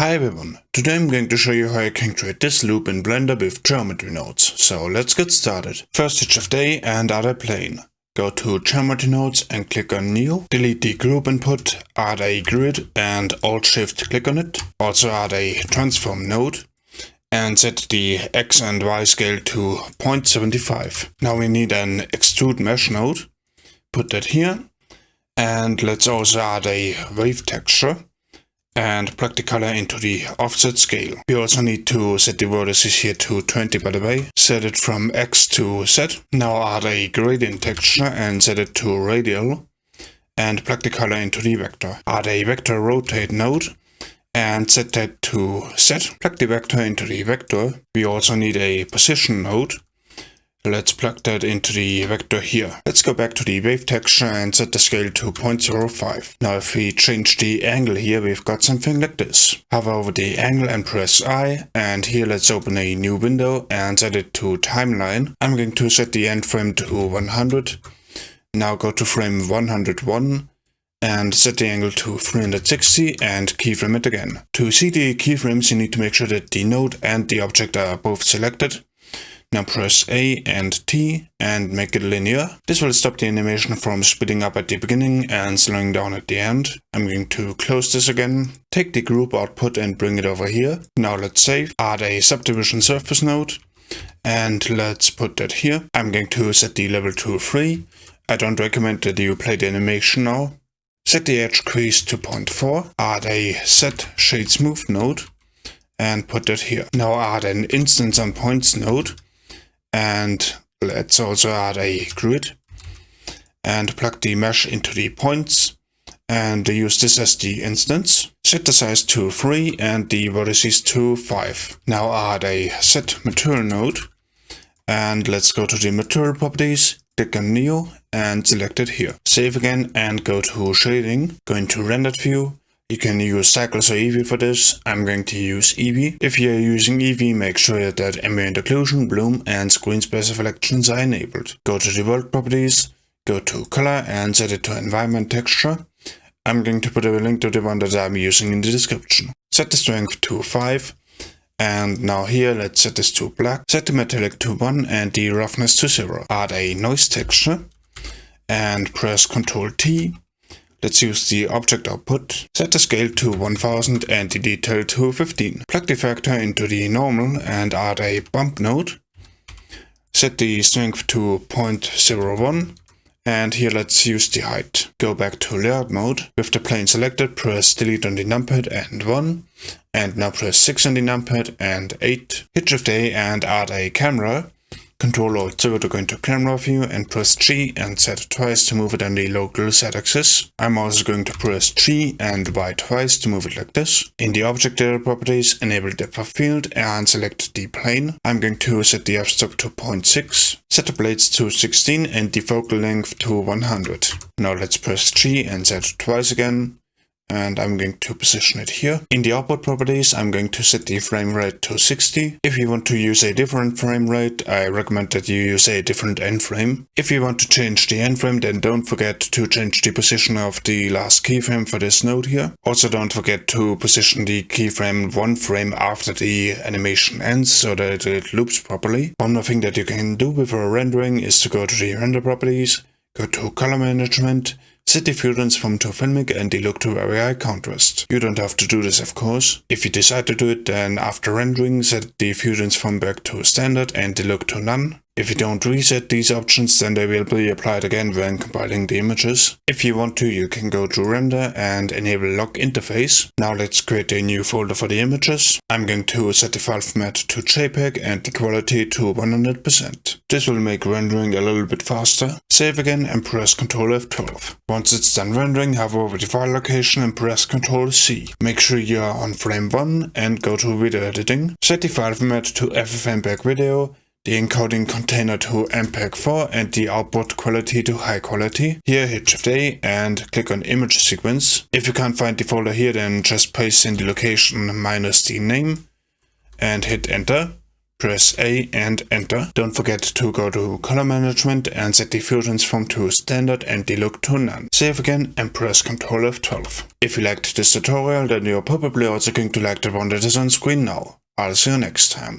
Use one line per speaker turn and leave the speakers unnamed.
Hi everyone, today I'm going to show you how you can create this loop in Blender with geometry nodes. So let's get started. First hit Shift A and add a plane. Go to geometry nodes and click on new. Delete the group input, add a grid and Alt Shift click on it. Also add a transform node and set the X and Y scale to 0.75. Now we need an extrude mesh node. Put that here. And let's also add a wave texture and plug the color into the offset scale. We also need to set the vertices here to 20 by the way. Set it from X to Z. Now add a gradient texture and set it to radial and plug the color into the vector. Add a vector rotate node and set that to Z. Plug the vector into the vector. We also need a position node Let's plug that into the vector here. Let's go back to the wave texture and set the scale to 0.05. Now if we change the angle here, we've got something like this. Hover over the angle and press I, and here let's open a new window and set it to timeline. I'm going to set the end frame to 100. Now go to frame 101 and set the angle to 360 and keyframe it again. To see the keyframes you need to make sure that the node and the object are both selected. Now press A and T and make it linear. This will stop the animation from speeding up at the beginning and slowing down at the end. I'm going to close this again. Take the group output and bring it over here. Now let's save. Add a subdivision surface node. And let's put that here. I'm going to set the level to 3. I don't recommend that you play the animation now. Set the edge crease to 0.4. Add a set shade smooth node. And put that here. Now add an instance on points node and let's also add a grid and plug the mesh into the points and use this as the instance. Set the size to 3 and the vertices to 5. Now add a set material node and let's go to the material properties, click on new and select it here. Save again and go to shading, go into rendered view you can use Cycles or Eevee for this. I'm going to use Eevee. If you're using Eevee, make sure that ambient occlusion, bloom and screen space reflections are enabled. Go to the world properties, go to color and set it to environment texture. I'm going to put a link to the one that I'm using in the description. Set the strength to 5 and now here let's set this to black. Set the metallic to 1 and the roughness to 0. Add a noise texture and press Ctrl T Let's use the object output, set the scale to 1000 and the detail to 15. Plug the factor into the normal and add a bump node. Set the strength to 0.01 and here let's use the height. Go back to layout mode. With the plane selected, press delete on the numpad and 1. And now press 6 on the numpad and 8. Hit Shift A and add a camera. Control Alt 0 to go into camera view and press G and Z twice to move it on the local Z axis. I'm also going to press G and Y twice to move it like this. In the object data properties, enable depth of field and select the plane. I'm going to set the f-stop to 0.6, set the blades to 16 and the focal length to 100. Now let's press G and Z twice again and I'm going to position it here. In the output properties, I'm going to set the frame rate to 60. If you want to use a different frame rate, I recommend that you use a different end frame. If you want to change the end frame, then don't forget to change the position of the last keyframe for this node here. Also don't forget to position the keyframe one frame after the animation ends so that it loops properly. One more thing that you can do before rendering is to go to the render properties, go to color management, the view transform to filmic and the look to very high contrast. You don't have to do this of course. If you decide to do it then after rendering set the view transform back to standard and look to none. If you don't reset these options, then they will be applied again when compiling the images. If you want to, you can go to render and enable lock interface. Now let's create a new folder for the images. I'm going to set the file format to JPEG and the quality to 100%. This will make rendering a little bit faster. Save again and press Ctrl F12. Once it's done rendering, hover over the file location and press Ctrl C. Make sure you are on frame 1 and go to video editing. Set the file format to FFmpeg video the encoding container to MPEG-4 and the output quality to high quality. Here hit Shift A and click on image sequence. If you can't find the folder here then just paste in the location minus the name and hit enter. Press A and enter. Don't forget to go to color management and set view transform to standard and delook to none. Save again and press Ctrl F12. If you liked this tutorial then you're probably also going to like the one that is on screen now. I'll see you next time.